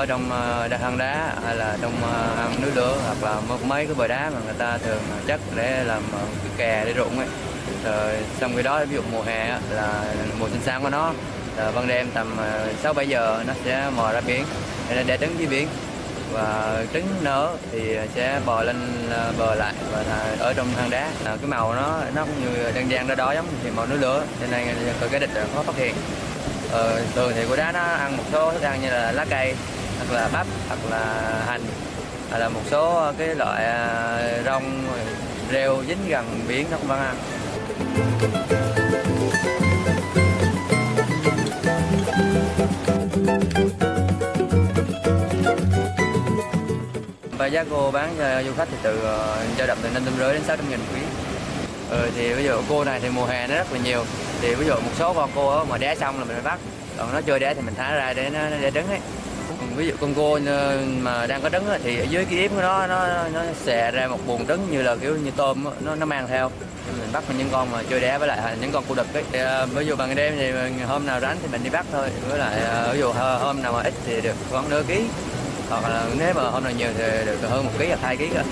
ở trong ờ, hang đá hay là trong à, hang núi lửa hoặc là mấy cái bờ đá mà người ta thường à, chất để làm cái kè để rụng ấy rồi xong cái đó ví dụ mùa hè là mùa sinh sản của nó là ban đêm tầm ờ, sáu bảy giờ nó sẽ mò ra biển để, để trứng dưới biển. Và trứng nở thì sẽ bò lên ờ, bờ lại và ở trong hang đá. À, cái màu nó nó cũng như đang gian đó đó giống thì màu nước lửa cho nên cái địch khó phát hiện. Ờ, thường thì của đá nó ăn một số thức ăn như là lá cây hoặc là bắp hoặc là hành hoặc là một số cái loại ờ, rong rêu dính gần biển nó cũng vẫn ăn và giá cô bán cho du khách thì từ ờ, dao động từ năm trăm rưỡi đến sáu trăm nghìn quý. ừ, thì ví dụ cô này thì mùa hè nó rất là nhiều. Thì ví dụ một số con cô mà đẻ xong là mình phải bắt. Còn nó chưa đẻ thì mình thả ra để nó, để trứng ấy ví dụ con cua ờ, mà đang có trứng thì ở dưới cái yếm của nó nó nó xè ra một buồng trứng như là kiểu như tôm nó nó mang theo. Mình bắt những con mà chơi đẻ với lại những con cô đực ấy. Thì, ờ, ví dụ ban đêm thì mình- hôm nào rảnh thì mình đi bắt thôi. Với lại ờ, ví dụ hôm nào mà ít thì được khoảng nửa ký. Hoặc là nếu mà hôm nào nhiều thì được hơn một ký hoặc hai ký cơ.